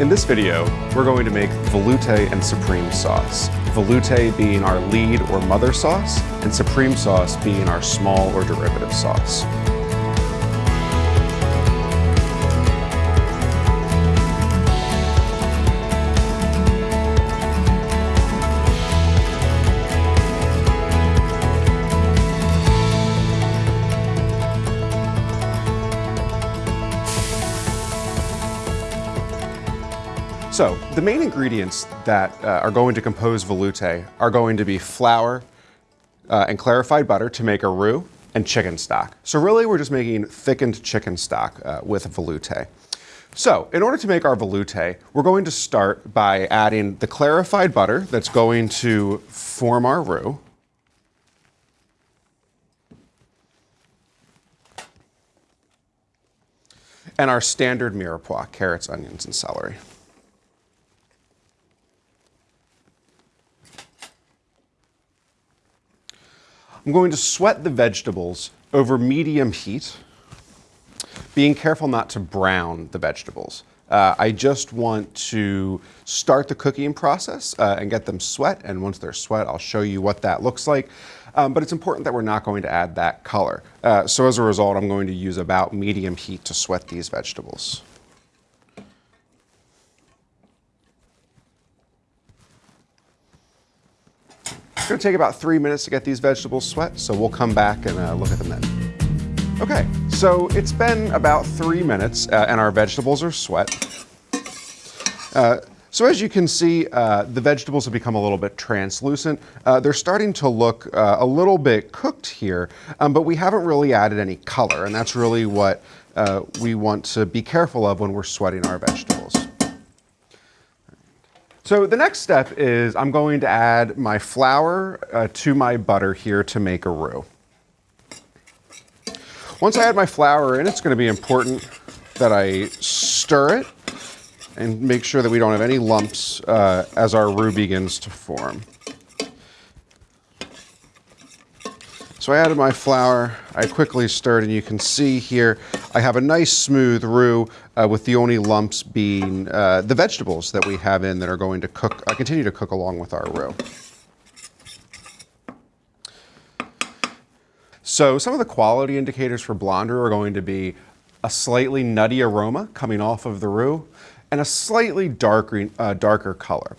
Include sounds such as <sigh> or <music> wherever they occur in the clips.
In this video, we're going to make velouté and supreme sauce. Velouté being our lead or mother sauce, and supreme sauce being our small or derivative sauce. So the main ingredients that uh, are going to compose velouté are going to be flour uh, and clarified butter to make a roux and chicken stock. So really we're just making thickened chicken stock uh, with velouté. So in order to make our velouté, we're going to start by adding the clarified butter that's going to form our roux. And our standard mirepoix, carrots, onions, and celery. I'm going to sweat the vegetables over medium heat, being careful not to brown the vegetables. Uh, I just want to start the cooking process uh, and get them sweat, and once they're sweat, I'll show you what that looks like. Um, but it's important that we're not going to add that color. Uh, so as a result, I'm going to use about medium heat to sweat these vegetables. It's gonna take about three minutes to get these vegetables sweat, so we'll come back and uh, look at them then. Okay, so it's been about three minutes uh, and our vegetables are sweat. Uh, so as you can see, uh, the vegetables have become a little bit translucent. Uh, they're starting to look uh, a little bit cooked here, um, but we haven't really added any color, and that's really what we want to be careful of when we're sweating our vegetables. So the next step is I'm going to add my flour uh, to my butter here to make a roux. Once I add my flour in, it's going to be important that I stir it and make sure that we don't have any lumps uh, as our roux begins to form. So I added my flour, I quickly stirred, and you can see here I have a nice smooth roux uh, with the only lumps being uh, the vegetables that we have in that are going to cook, uh, continue to cook along with our roux. So some of the quality indicators for blonde roux are going to be a slightly nutty aroma coming off of the roux and a slightly darker, uh, darker color.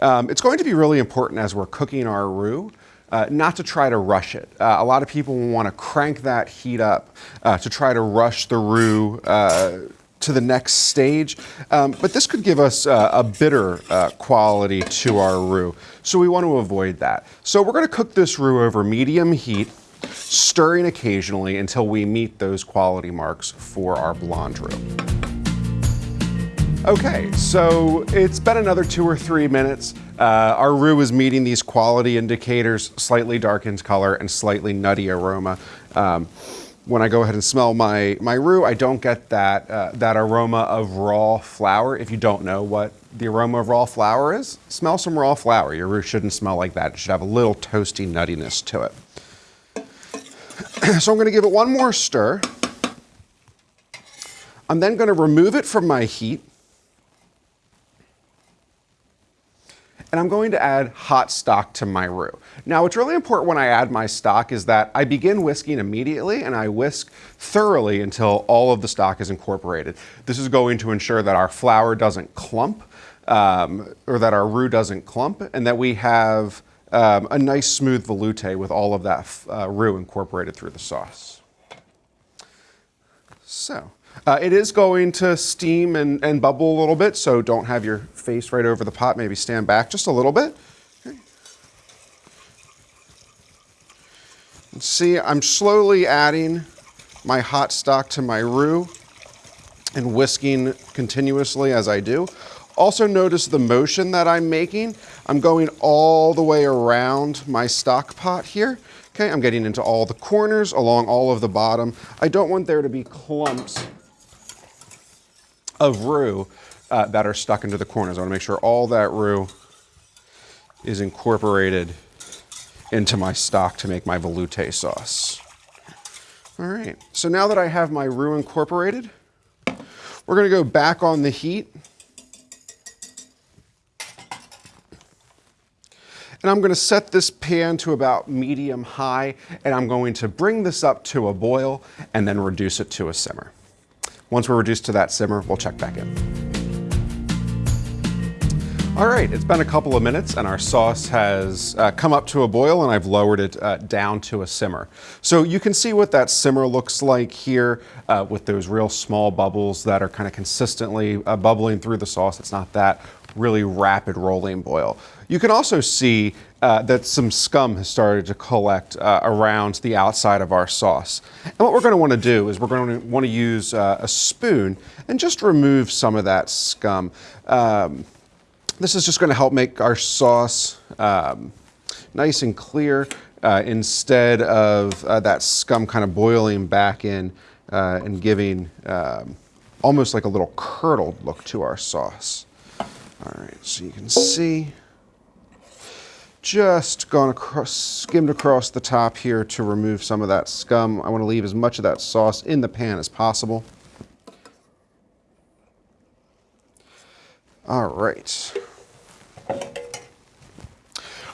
Um, it's going to be really important as we're cooking our roux uh, not to try to rush it. Uh, a lot of people want to crank that heat up uh, to try to rush the roux uh, to the next stage, um, but this could give us uh, a bitter uh, quality to our roux, so we want to avoid that. So we're going to cook this roux over medium heat, stirring occasionally until we meet those quality marks for our blonde roux. Okay, so it's been another two or three minutes. Uh, our roux is meeting these quality indicators, slightly darkened color and slightly nutty aroma. Um, when I go ahead and smell my, my roux, I don't get that, uh, that aroma of raw flour. If you don't know what the aroma of raw flour is, smell some raw flour. Your roux shouldn't smell like that. It should have a little toasty nuttiness to it. <clears throat> so I'm gonna give it one more stir. I'm then gonna remove it from my heat and I'm going to add hot stock to my roux. Now, what's really important when I add my stock is that I begin whisking immediately and I whisk thoroughly until all of the stock is incorporated. This is going to ensure that our flour doesn't clump um, or that our roux doesn't clump and that we have um, a nice smooth velouté with all of that uh, roux incorporated through the sauce. So, uh, it is going to steam and, and bubble a little bit, so don't have your face right over the pot. Maybe stand back just a little bit. Okay. See, I'm slowly adding my hot stock to my roux and whisking continuously as I do. Also notice the motion that I'm making. I'm going all the way around my stock pot here. Okay, I'm getting into all the corners along all of the bottom. I don't want there to be clumps of roux uh, that are stuck into the corners. I want to make sure all that roux is incorporated into my stock to make my velouté sauce. All right, so now that I have my roux incorporated, we're gonna go back on the heat. And I'm gonna set this pan to about medium high, and I'm going to bring this up to a boil and then reduce it to a simmer. Once we're reduced to that simmer, we'll check back in. All right, it's been a couple of minutes and our sauce has uh, come up to a boil and I've lowered it uh, down to a simmer. So you can see what that simmer looks like here uh, with those real small bubbles that are kind of consistently uh, bubbling through the sauce. It's not that really rapid rolling boil. You can also see uh, that some scum has started to collect uh, around the outside of our sauce. And what we're going to want to do is we're going to want to use a spoon and just remove some of that scum. Um, this is just going to help make our sauce um, nice and clear uh, instead of uh, that scum kind of boiling back in uh, and giving um, almost like a little curdled look to our sauce. All right, so you can see just gone across, skimmed across the top here to remove some of that scum. I want to leave as much of that sauce in the pan as possible. All right.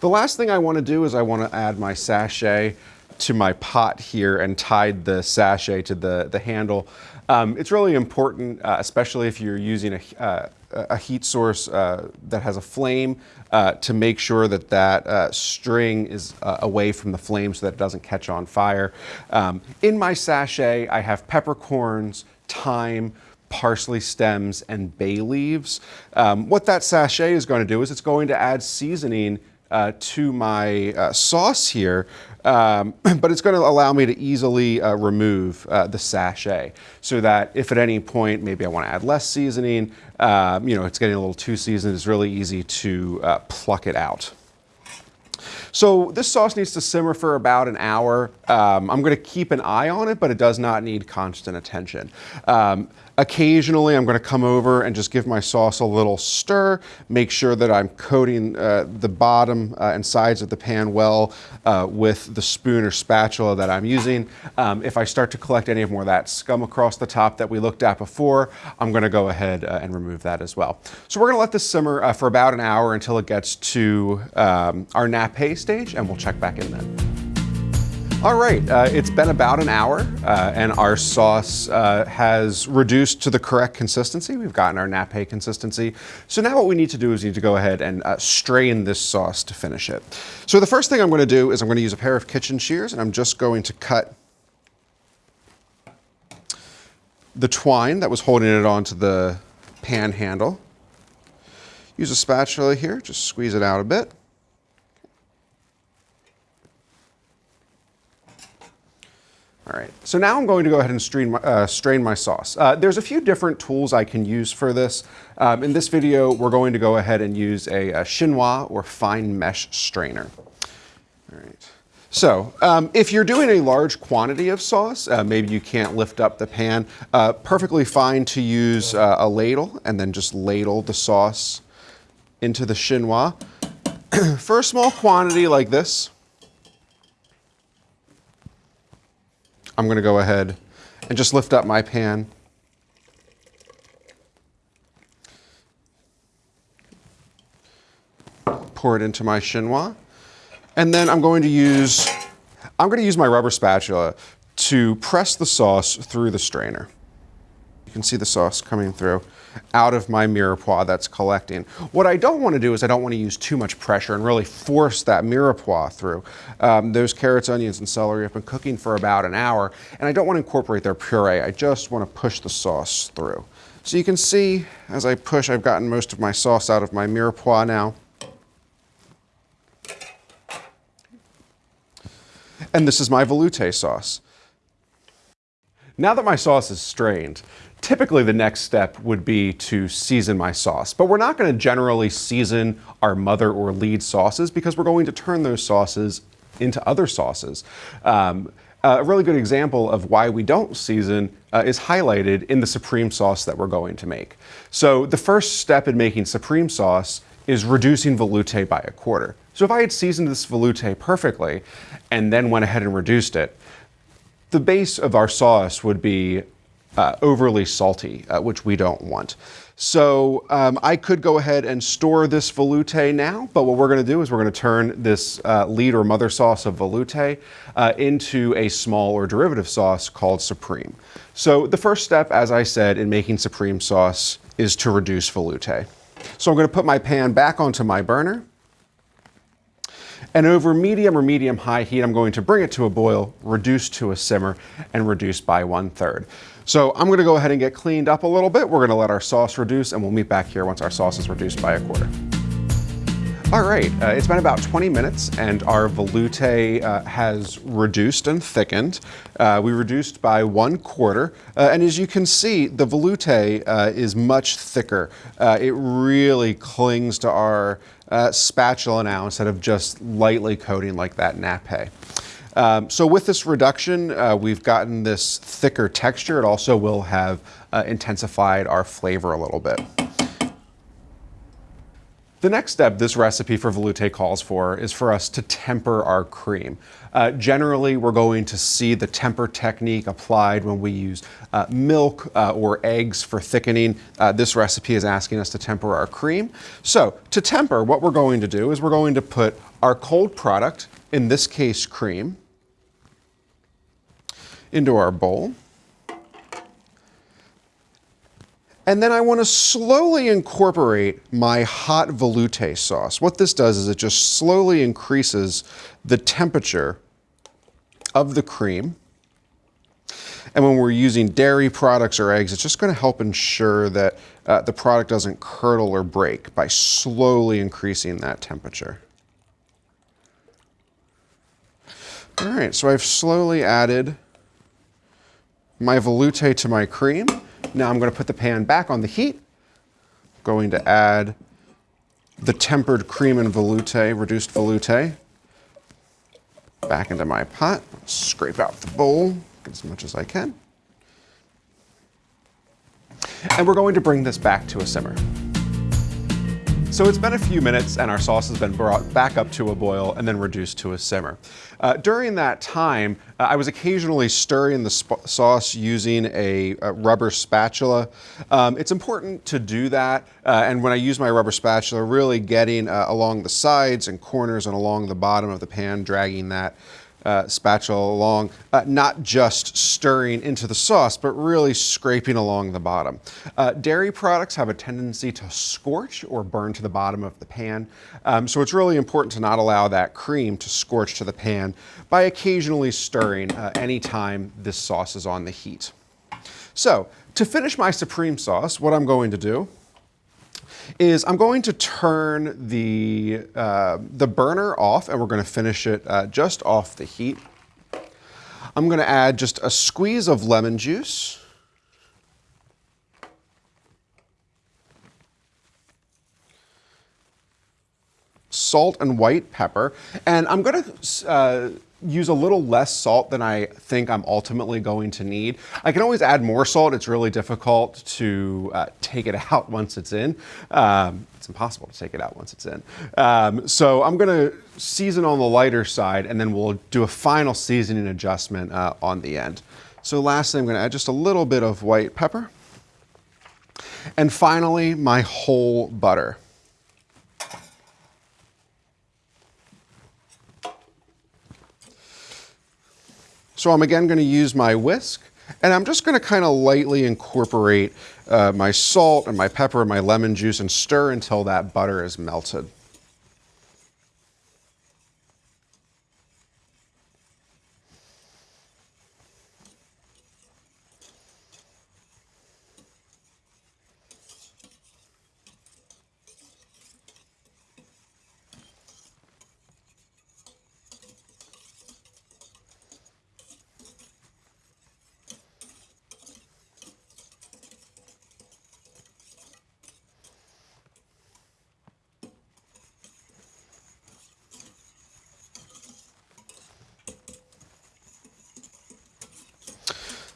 The last thing I want to do is I want to add my sachet to my pot here and tied the sachet to the, the handle. Um, it's really important, uh, especially if you're using a, uh, a heat source uh, that has a flame, uh, to make sure that that uh, string is uh, away from the flame so that it doesn't catch on fire. Um, in my sachet, I have peppercorns, thyme, parsley stems, and bay leaves. Um, what that sachet is going to do is it's going to add seasoning uh, to my uh, sauce here, um, <clears throat> but it's going to allow me to easily uh, remove uh, the sachet so that if at any point maybe I want to add less seasoning, um, you know, it's getting a little too seasoned, it's really easy to uh, pluck it out. So this sauce needs to simmer for about an hour. Um, I'm going to keep an eye on it, but it does not need constant attention. Um, Occasionally, I'm going to come over and just give my sauce a little stir, make sure that I'm coating uh, the bottom uh, and sides of the pan well uh, with the spoon or spatula that I'm using. Um, if I start to collect any of more of that scum across the top that we looked at before, I'm going to go ahead uh, and remove that as well. So we're going to let this simmer uh, for about an hour until it gets to um, our stage, and we'll check back in then. All right, uh, it's been about an hour uh, and our sauce uh, has reduced to the correct consistency. We've gotten our nappe consistency. So now what we need to do is need to go ahead and uh, strain this sauce to finish it. So the first thing I'm gonna do is I'm gonna use a pair of kitchen shears and I'm just going to cut the twine that was holding it onto the pan handle. Use a spatula here, just squeeze it out a bit. All right, so now I'm going to go ahead and strain my, uh, strain my sauce. Uh, there's a few different tools I can use for this. Um, in this video, we're going to go ahead and use a, a chinois or fine mesh strainer. All right. So um, if you're doing a large quantity of sauce, uh, maybe you can't lift up the pan, uh, perfectly fine to use uh, a ladle and then just ladle the sauce into the chinois. <clears throat> for a small quantity like this, I'm gonna go ahead and just lift up my pan. Pour it into my chinois. And then I'm going to use, I'm gonna use my rubber spatula to press the sauce through the strainer. You can see the sauce coming through out of my mirepoix that's collecting. What I don't want to do is I don't want to use too much pressure and really force that mirepoix through. Um, those carrots, onions, and celery have been cooking for about an hour, and I don't want to incorporate their puree. I just want to push the sauce through. So you can see as I push, I've gotten most of my sauce out of my mirepoix now. And this is my velouté sauce. Now that my sauce is strained, typically the next step would be to season my sauce. But we're not going to generally season our mother or lead sauces because we're going to turn those sauces into other sauces. Um, a really good example of why we don't season uh, is highlighted in the supreme sauce that we're going to make. So the first step in making supreme sauce is reducing velouté by a quarter. So if I had seasoned this velouté perfectly and then went ahead and reduced it, the base of our sauce would be uh, overly salty, uh, which we don't want. So um, I could go ahead and store this velouté now, but what we're gonna do is we're gonna turn this uh, lead or mother sauce of velouté uh, into a small or derivative sauce called supreme. So the first step, as I said, in making supreme sauce is to reduce velouté. So I'm gonna put my pan back onto my burner. And over medium or medium high heat, I'm going to bring it to a boil, reduce to a simmer, and reduce by one third. So I'm gonna go ahead and get cleaned up a little bit. We're gonna let our sauce reduce and we'll meet back here once our sauce is reduced by a quarter. All right, uh, it's been about 20 minutes and our velouté uh, has reduced and thickened. Uh, we reduced by one quarter. Uh, and as you can see, the velouté uh, is much thicker. Uh, it really clings to our spatula now instead of just lightly coating like that nappe. Um, so with this reduction, uh, we've gotten this thicker texture. It also will have uh, intensified our flavor a little bit. The next step this recipe for velouté calls for is for us to temper our cream. Uh, generally, we're going to see the temper technique applied when we use uh, milk uh, or eggs for thickening. Uh, this recipe is asking us to temper our cream. So to temper, what we're going to do is we're going to put our cold product, in this case cream, into our bowl. And then I want to slowly incorporate my hot velouté sauce. What this does is it just slowly increases the temperature of the cream. And when we're using dairy products or eggs, it's just going to help ensure that uh, the product doesn't curdle or break by slowly increasing that temperature. All right, so I've slowly added my velouté to my cream. Now I'm going to put the pan back on the heat. Going to add the tempered cream and velouté, reduced velouté, back into my pot. Scrape out the bowl, get as much as I can. And we're going to bring this back to a simmer. So it's been a few minutes and our sauce has been brought back up to a boil and then reduced to a simmer. Uh, during that time, uh, I was occasionally stirring the sauce using a, a rubber spatula. Um, it's important to do that, uh, and when I use my rubber spatula, really getting uh, along the sides and corners and along the bottom of the pan, dragging that uh, spatula along, uh, not just stirring into the sauce, but really scraping along the bottom. Uh, dairy products have a tendency to scorch or burn to the bottom of the pan, um, so it's really important to not allow that cream to scorch to the pan by occasionally stirring uh, anytime this sauce is on the heat. So to finish my supreme sauce, what I'm going to do is I'm going to turn the, uh, the burner off and we're going to finish it uh, just off the heat. I'm going to add just a squeeze of lemon juice. Salt and white pepper. And I'm going to uh, use a little less salt than I think I'm ultimately going to need. I can always add more salt. It's really difficult to uh, take it <laughs> out once it's in. Um, it's impossible to take it out once it's in. Um, so I'm gonna season on the lighter side and then we'll do a final seasoning adjustment uh, on the end. So lastly, I'm gonna add just a little bit of white pepper. And finally, my whole butter. So I'm again gonna use my whisk and I'm just gonna kind of lightly incorporate uh, my salt and my pepper and my lemon juice and stir until that butter is melted.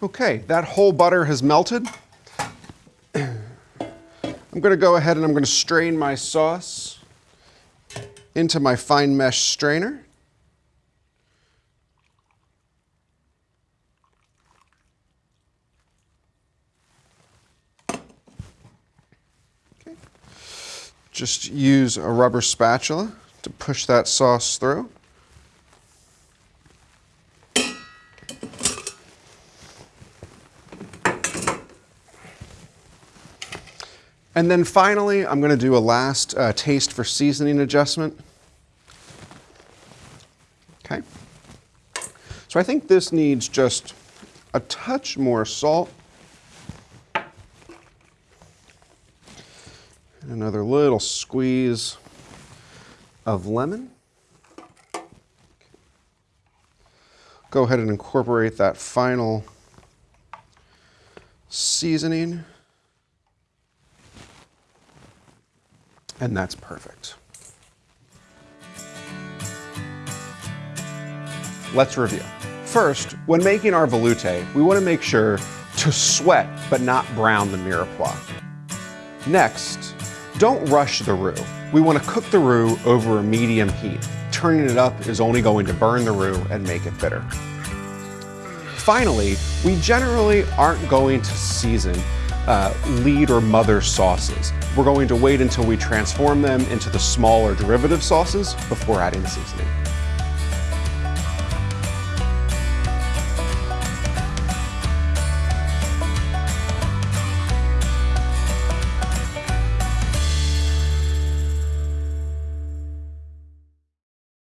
Okay, that whole butter has melted. <clears throat> I'm gonna go ahead and I'm gonna strain my sauce into my fine mesh strainer. Okay. Just use a rubber spatula to push that sauce through. And then finally, I'm going to do a last uh, taste for seasoning adjustment. Okay. So I think this needs just a touch more salt. Another little squeeze of lemon. Go ahead and incorporate that final seasoning. And that's perfect. Let's review. First, when making our velouté, we want to make sure to sweat but not brown the mirepoix. Next, don't rush the roux. We want to cook the roux over a medium heat. Turning it up is only going to burn the roux and make it bitter. Finally, we generally aren't going to season uh, lead or mother sauces. We're going to wait until we transform them into the smaller derivative sauces before adding seasoning.